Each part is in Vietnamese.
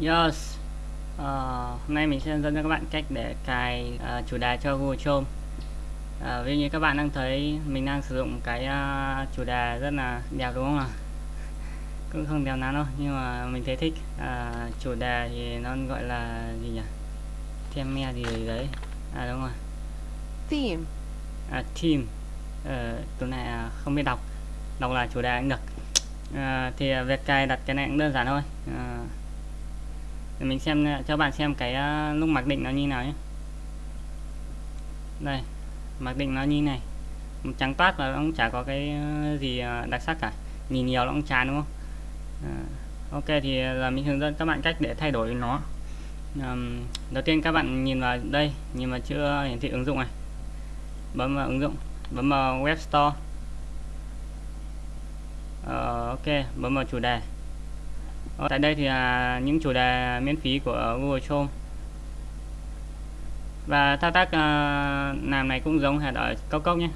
Yes. Uh, Hôm nay mình sẽ hướng dẫn cho các bạn cách để cài uh, chủ đề cho Google Chrome. Uh, Ví như các bạn đang thấy mình đang sử dụng cái uh, chủ đề rất là đẹp đúng không ạ? Cũng không đẹp lắm đâu nhưng mà mình thấy thích. Uh, Chủ đề thì nó gọi là gì nhỉ? Theme gì đấy. À đúng rồi. Theme. À, Theme. Uh, Từ này uh, không biết đọc. Đọc là chủ đề cũng được. À, thì việc cài đặt cái này cũng đơn giản thôi. À, để mình xem cho bạn xem cái ờ, lúc mặc định nó như nào nhé. Đây mặc định nó như này. Trắng toát và nó cũng chả có cái ờ, gì ờ, đặc sắc cả. Nhìn nhiều nó cũng chán đúng không? À, ok thì là mình hướng dẫn các bạn cách để thay đổi nó. À, đầu tiên các bạn nhìn vào đây nhìn vào chữ hiển thị ứng dụng này. Bấm vào ứng dụng bấm vào web store. À, ok bấm vào chủ đề ở tại đây thì là những chủ đề miễn phí của Google Chrome. Và thao tác à, làm này cũng giống hệt ở cao cốc nhé.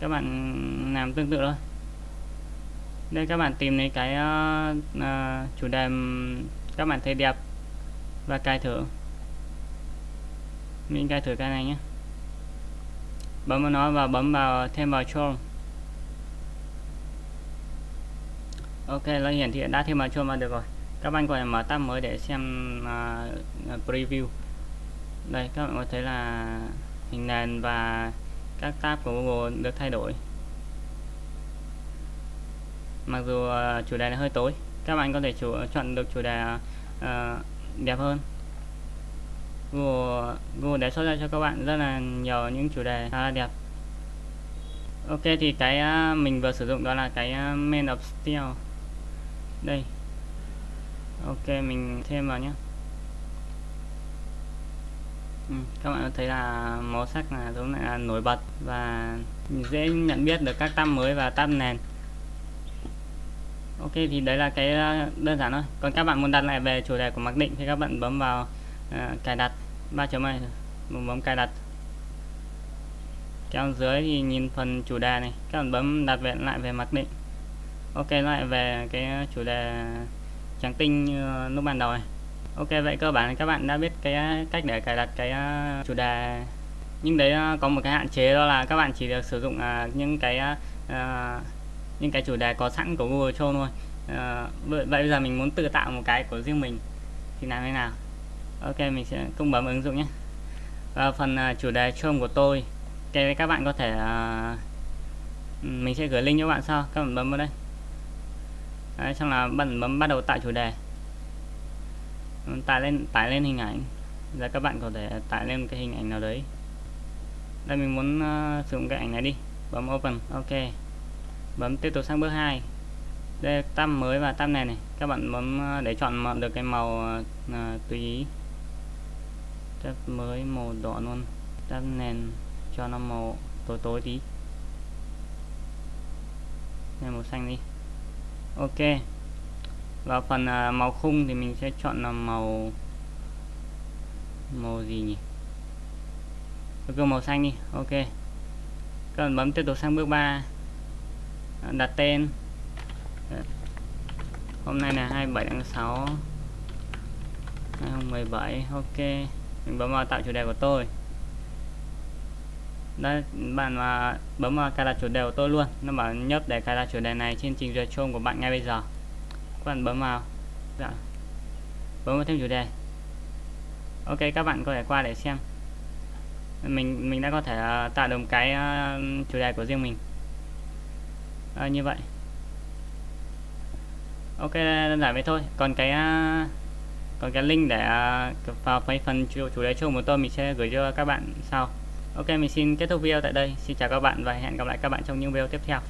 Các bạn làm tương tự thôi. Đây các bạn tìm lấy cái uh, chủ đề các bạn thấy đẹp và cài thử. Mình cài thử cái này nhé. Bấm vào nó và bấm vào thêm vào Chrome. Ok nó hiển thị đã thêm vào chuông vào được rồi. Các bạn có thể mở tab mới để xem uh, preview. Đây các bạn có thấy là hình nền và các tab của Google được thay đổi. Mặc dù uh, chủ đề này hơi tối các bạn có thể chủ, chọn được chủ đề uh, đẹp hơn. Google, Google đề xuất ra cho các bạn rất là nhiều những chủ đề khá là đẹp. Ok thì cái uh, mình vừa sử dụng đó là cái uh, main of steel đây. Ok mình thêm vào nhé ừ, các bạn thấy là màu sắc là giống là nổi bật và dễ nhận biết được các tab mới và tab nền. Ok thì đấy là cái ờ, đơn giản thôi. Còn các bạn muốn đặt lại về chủ đề của mặc định thì các bạn bấm vào uh, cài đặt. Ba chấm này bấm cài đặt. Kéo dưới thì nhìn phần chủ đề này. Các bạn bấm đặt về lại về mặc định ok lại về cái chủ đề trắng tinh lúc ban đầu này. Ok, vậy cơ bản các bạn đã biết cái, cách để cài đặt cái à, chủ đề. Nhưng đấy à, có một cái hạn chế đó là các bạn chỉ được sử dụng à, những cái những cái chủ đề có sẵn của Google Chrome thôi. Vậy bây giờ mình muốn tự tạo một cái của riêng mình thì làm thế nào? Ok, mình sẽ cũng bấm ứng dụng nhé. Và phần chủ đề Chrome của tôi, cái các bạn có thể ừ, mình sẽ gửi link cho bạn sau. Các bạn bấm vào đây. Đấy, xong là bấm bấm bắt đầu tạo chủ đề. Tải lên tải lên hình ảnh. Giờ các bạn có thể tải lên cái hình ảnh nào đấy. Đây mình muốn uh, sử dụng cái ảnh này đi. Bấm open ok. Bấm tiếp tục sang bước 2 đây tab mới và tab này này. Các bạn bấm uh, để chọn được cái màu uh, tùy ý. Tab mới màu đỏ luôn. Tab nền cho nó màu tối tối tí. Này màu xanh đi ok. Và phần à, màu khung thì mình sẽ chọn là màu màu gì nhỉ? Cứ màu xanh đi. Ok. Các bạn bấm tiếp tục sang bước 3 à, đặt tên. Hôm nay là 27 tháng 6 2017 ok. Mình bấm vào tạo chủ đề của tôi đây bạn mà bấm vào cài đặt chủ đề của tôi luôn. Nó bảo nhấp để cài đặt chủ đề này trên trình duyệt Chrome của bạn ngay bây giờ. Các bạn bấm vào. Dạ. bấm vào thêm chủ đề. Ok các bạn có thể qua để xem. Mình mình đã có thể uh, tạo được một cái uh, chủ đề của riêng mình. Uh, như vậy. Ok đơn giản vậy thôi. Còn cái uh, còn cái link để uh, vào phần chủ, chủ đề chung của tôi mình sẽ gửi cho các bạn sau. Ok, mình xin kết thúc video tại đây. Xin chào các bạn và hẹn gặp lại các bạn trong những video tiếp theo.